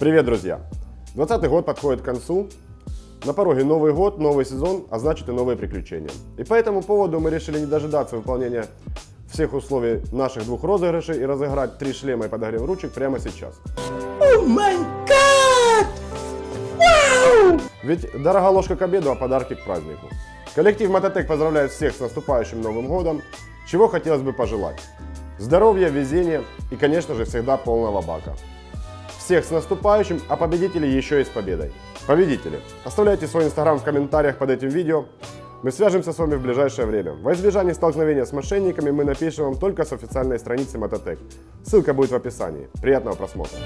Привет, друзья! 20 год подходит к концу. На пороге Новый год, новый сезон, а значит и новые приключения. И по этому поводу мы решили не дожидаться выполнения всех условий наших двух розыгрышей и разыграть три шлема и подогрев ручек прямо сейчас. О май гад! Вау! Ведь дорога ложка к обеду, а подарки к празднику. Коллектив Мототек поздравляет всех с наступающим Новым Годом. Чего хотелось бы пожелать? Здоровья, везения и, конечно же, всегда полного бака. Всех с наступающим, а победителей еще и с победой. Победители, оставляйте свой инстаграм в комментариях под этим видео. Мы свяжемся с вами в ближайшее время. Во избежание столкновения с мошенниками мы напишем вам только с официальной страницы Мототек. Ссылка будет в описании. Приятного просмотра.